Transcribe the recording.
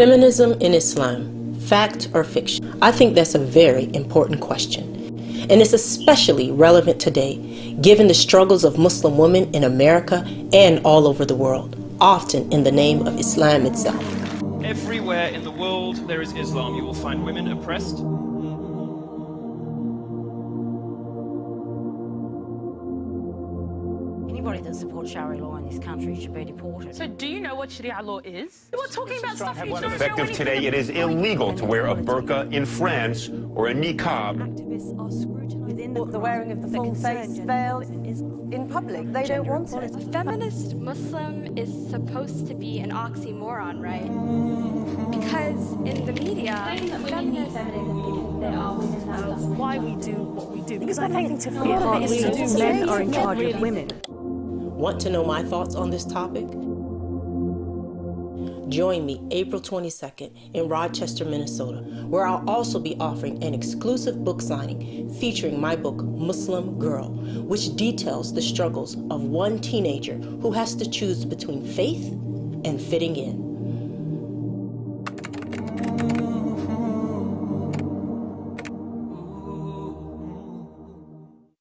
Feminism in Islam, fact or fiction? I think that's a very important question. And it's especially relevant today, given the struggles of Muslim women in America and all over the world, often in the name of Islam itself. Everywhere in the world there is Islam, you will find women oppressed, Anybody that supports Sharia law in this country should be deported. So do you know what Sharia law is? We're talking about stuff you don't know Effective today, it is illegal to wear a burqa in France or a niqab. Activists are scrutinising the, the wearing of the full face veil in public. They don't want it. A feminist Muslim is supposed to be an oxymoron, right? Because in the media, feminists Why we do what we do. Because I think to fear partly men are in charge of women. Want to know my thoughts on this topic? Join me April 22nd in Rochester, Minnesota, where I'll also be offering an exclusive book signing featuring my book, Muslim Girl, which details the struggles of one teenager who has to choose between faith and fitting in.